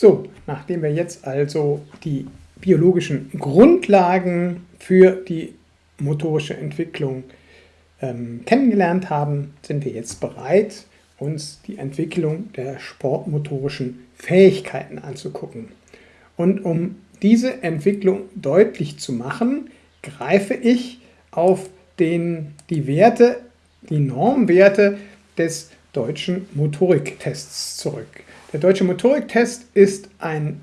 So, nachdem wir jetzt also die biologischen Grundlagen für die motorische Entwicklung ähm, kennengelernt haben, sind wir jetzt bereit, uns die Entwicklung der sportmotorischen Fähigkeiten anzugucken. Und um diese Entwicklung deutlich zu machen, greife ich auf den, die Werte, die Normwerte des deutschen Motoriktests zurück. Der deutsche Motoriktest ist ein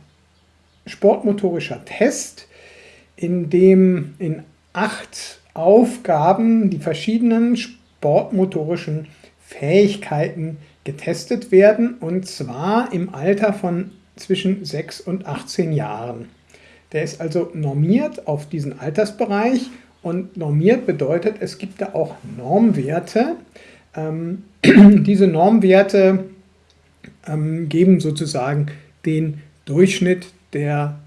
sportmotorischer Test, in dem in acht Aufgaben die verschiedenen sportmotorischen Fähigkeiten getestet werden und zwar im Alter von zwischen 6 und 18 Jahren. Der ist also normiert auf diesen Altersbereich und normiert bedeutet, es gibt da auch Normwerte. Ähm, diese Normwerte ähm, geben sozusagen den Durchschnitt der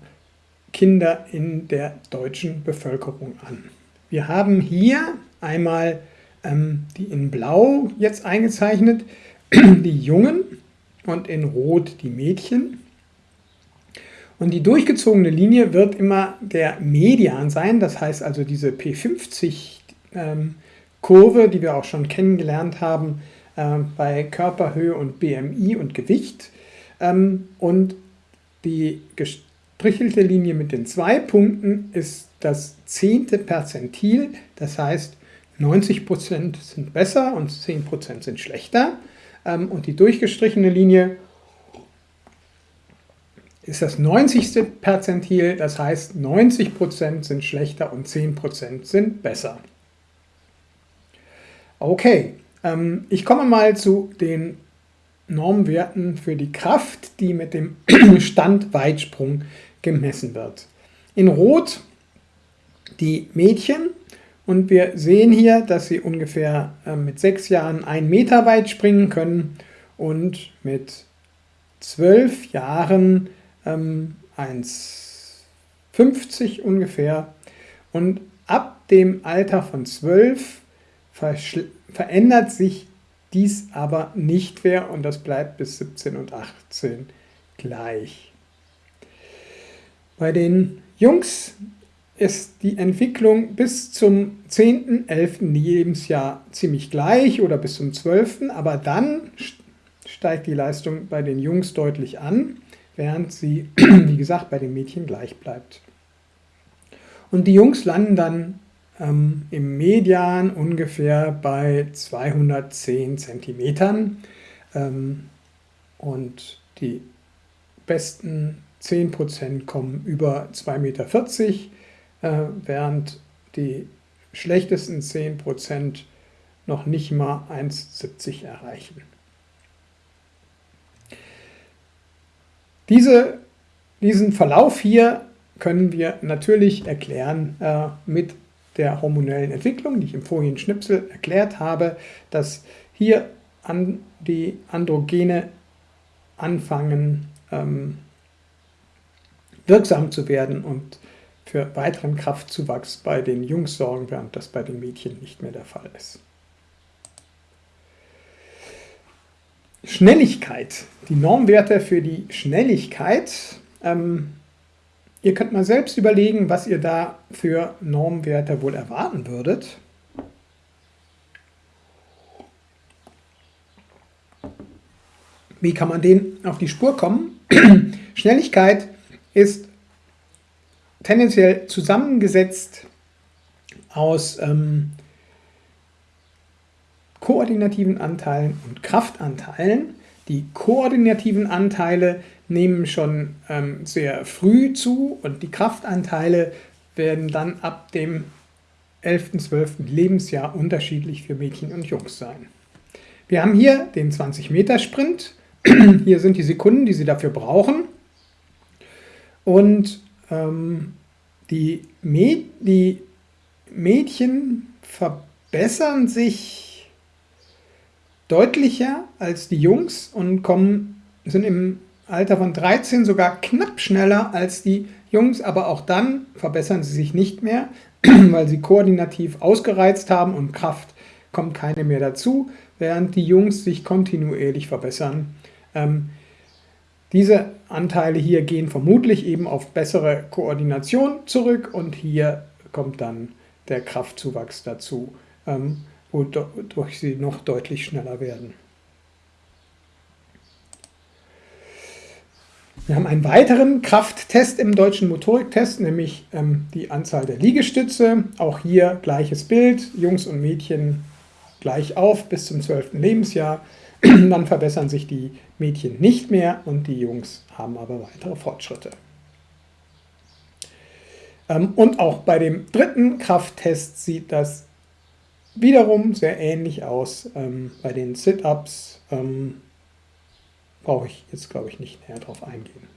Kinder in der deutschen Bevölkerung an. Wir haben hier einmal ähm, die in Blau jetzt eingezeichnet, die Jungen und in Rot die Mädchen. Und die durchgezogene Linie wird immer der Median sein, das heißt also diese P50-Kurve, ähm, die wir auch schon kennengelernt haben äh, bei Körperhöhe und BMI und Gewicht. Ähm, und die gestrichelte Linie mit den zwei Punkten ist das zehnte Perzentil, das heißt 90% sind besser und 10% sind schlechter. Ähm, und die durchgestrichene Linie ist das 90. Perzentil, das heißt 90% sind schlechter und 10% sind besser. Okay, ähm, ich komme mal zu den Normwerten für die Kraft, die mit dem Standweitsprung gemessen wird. In Rot die Mädchen und wir sehen hier, dass sie ungefähr äh, mit sechs Jahren einen Meter weit springen können und mit zwölf Jahren ähm, 1,50 ungefähr. Und ab dem Alter von 12 verändert sich dies aber nicht mehr und das bleibt bis 17 und 18 gleich. Bei den Jungs ist die Entwicklung bis zum 10., 11. Lebensjahr ziemlich gleich oder bis zum 12., aber dann steigt die Leistung bei den Jungs deutlich an während sie, wie gesagt, bei den Mädchen gleich bleibt. Und die Jungs landen dann ähm, im Median ungefähr bei 210 Zentimetern ähm, und die besten 10% kommen über 2,40 Meter, äh, während die schlechtesten 10% noch nicht mal 1,70 erreichen. Diese, diesen Verlauf hier können wir natürlich erklären äh, mit der hormonellen Entwicklung, die ich im vorigen Schnipsel erklärt habe, dass hier an die Androgene anfangen ähm, wirksam zu werden und für weiteren Kraftzuwachs bei den Jungs sorgen, während das bei den Mädchen nicht mehr der Fall ist. Schnelligkeit, die Normwerte für die Schnelligkeit. Ähm, ihr könnt mal selbst überlegen, was ihr da für Normwerte wohl erwarten würdet. Wie kann man denen auf die Spur kommen? Schnelligkeit ist tendenziell zusammengesetzt aus ähm, koordinativen Anteilen und Kraftanteilen. Die koordinativen Anteile nehmen schon ähm, sehr früh zu und die Kraftanteile werden dann ab dem 11., 12. Lebensjahr unterschiedlich für Mädchen und Jungs sein. Wir haben hier den 20-Meter-Sprint. Hier sind die Sekunden, die Sie dafür brauchen. Und ähm, die, Mäd die Mädchen verbessern sich deutlicher als die Jungs und kommen, sind im Alter von 13 sogar knapp schneller als die Jungs, aber auch dann verbessern sie sich nicht mehr, weil sie koordinativ ausgereizt haben und Kraft kommt keine mehr dazu, während die Jungs sich kontinuierlich verbessern. Ähm, Diese Anteile hier gehen vermutlich eben auf bessere Koordination zurück und hier kommt dann der Kraftzuwachs dazu, ähm, wodurch sie noch deutlich schneller werden. Wir haben einen weiteren Krafttest im deutschen Motoriktest, nämlich ähm, die Anzahl der Liegestütze. Auch hier gleiches Bild, Jungs und Mädchen gleich auf bis zum 12. Lebensjahr. Dann verbessern sich die Mädchen nicht mehr und die Jungs haben aber weitere Fortschritte. Ähm, und auch bei dem dritten Krafttest sieht das wiederum sehr ähnlich aus. Ähm, bei den Sit-Ups ähm, brauche ich jetzt, glaube ich, nicht näher darauf eingehen.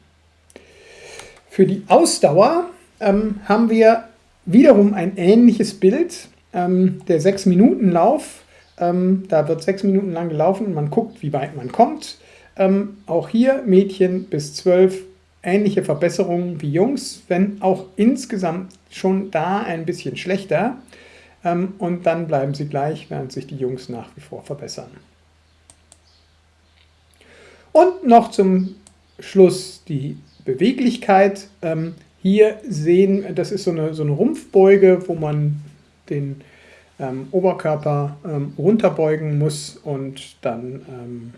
Für die Ausdauer haben wir wiederum ein ähnliches Bild. der 6-Minuten-Lauf, da wird 6 Minuten lang gelaufen und man guckt, wie weit man kommt. auch hier Mädchen bis 12 ähnliche Verbesserungen wie Jungs, wenn auch insgesamt schon da ein bisschen schlechter. Ähm, und dann bleiben sie gleich, während sich die Jungs nach wie vor verbessern. Und noch zum Schluss die Beweglichkeit. Ähm, hier sehen, das ist so eine, so eine Rumpfbeuge, wo man den ähm, Oberkörper ähm, runterbeugen muss und dann ähm,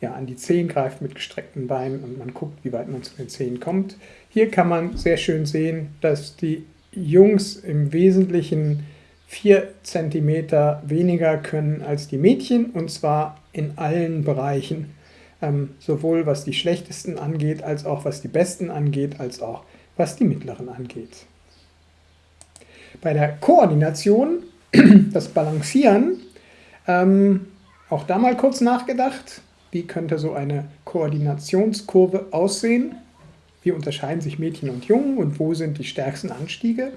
ja, an die Zehen greift mit gestreckten Beinen und man guckt, wie weit man zu den Zehen kommt. Hier kann man sehr schön sehen, dass die Jungs im Wesentlichen 4 cm weniger können als die Mädchen und zwar in allen Bereichen, ähm, sowohl was die schlechtesten angeht, als auch was die besten angeht, als auch was die mittleren angeht. Bei der Koordination, das Balancieren, ähm, auch da mal kurz nachgedacht. Wie könnte so eine Koordinationskurve aussehen? Wie unterscheiden sich Mädchen und Jungen und wo sind die stärksten Anstiege?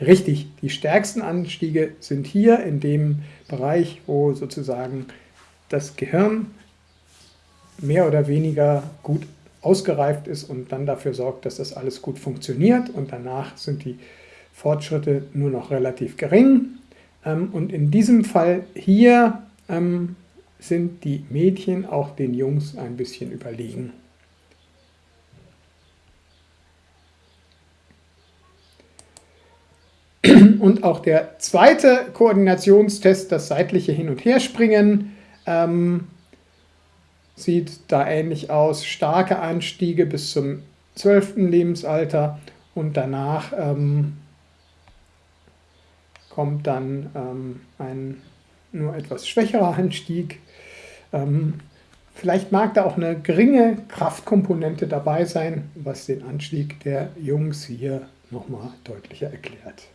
Richtig, die stärksten Anstiege sind hier in dem Bereich, wo sozusagen das Gehirn mehr oder weniger gut ausgereift ist und dann dafür sorgt, dass das alles gut funktioniert und danach sind die Fortschritte nur noch relativ gering. Ähm, und in diesem Fall hier ähm, sind die Mädchen auch den Jungs ein bisschen überlegen. Und auch der zweite Koordinationstest, das seitliche Hin- und Herspringen, ähm, sieht da ähnlich aus. Starke Anstiege bis zum 12. Lebensalter und danach ähm, kommt dann ähm, ein nur etwas schwächerer Anstieg. Ähm, vielleicht mag da auch eine geringe Kraftkomponente dabei sein, was den Anstieg der Jungs hier nochmal deutlicher erklärt.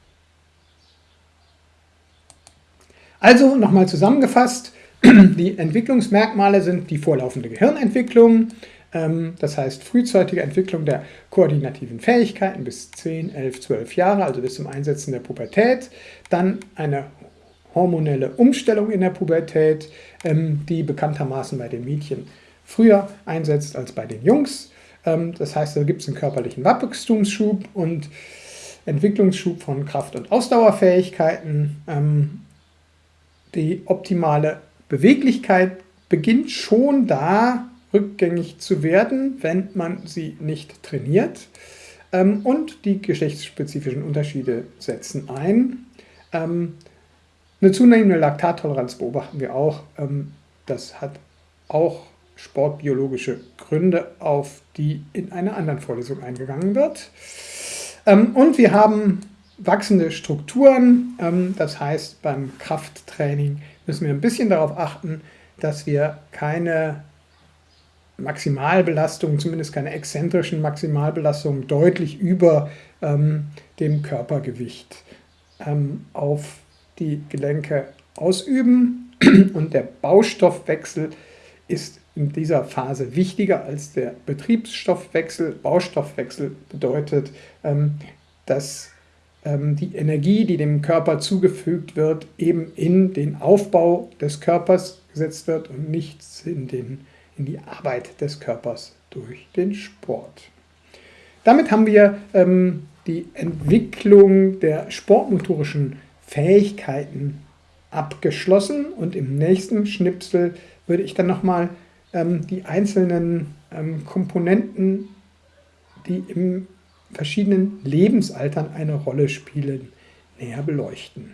Also nochmal zusammengefasst, die Entwicklungsmerkmale sind die vorlaufende Gehirnentwicklung, ähm, das heißt frühzeitige Entwicklung der koordinativen Fähigkeiten bis 10, 11, 12 Jahre, also bis zum Einsetzen der Pubertät, dann eine hormonelle Umstellung in der Pubertät, ähm, die bekanntermaßen bei den Mädchen früher einsetzt als bei den Jungs. Ähm, das heißt, da gibt es einen körperlichen Wachstumsschub und Entwicklungsschub von Kraft- und Ausdauerfähigkeiten. Ähm, die optimale Beweglichkeit beginnt schon da rückgängig zu werden, wenn man sie nicht trainiert. Und die geschlechtsspezifischen Unterschiede setzen ein. Eine zunehmende Laktattoleranz beobachten wir auch. Ähm, das hat auch sportbiologische Gründe, auf die in einer anderen Vorlesung eingegangen wird. Ähm, und wir haben wachsende Strukturen. Ähm, das heißt, beim Krafttraining müssen wir ein bisschen darauf achten, dass wir keine Maximalbelastung, zumindest keine exzentrischen Maximalbelastungen, deutlich über ähm, dem Körpergewicht ähm, auf die Gelenke ausüben und der Baustoffwechsel ist in dieser Phase wichtiger als der Betriebsstoffwechsel. Baustoffwechsel bedeutet, dass die Energie, die dem Körper zugefügt wird, eben in den Aufbau des Körpers gesetzt wird und nicht in, den, in die Arbeit des Körpers durch den Sport. Damit haben wir ähm, die Entwicklung der sportmotorischen Fähigkeiten abgeschlossen und im nächsten Schnipsel würde ich dann nochmal ähm, die einzelnen ähm, Komponenten, die im verschiedenen Lebensaltern eine Rolle spielen, näher beleuchten.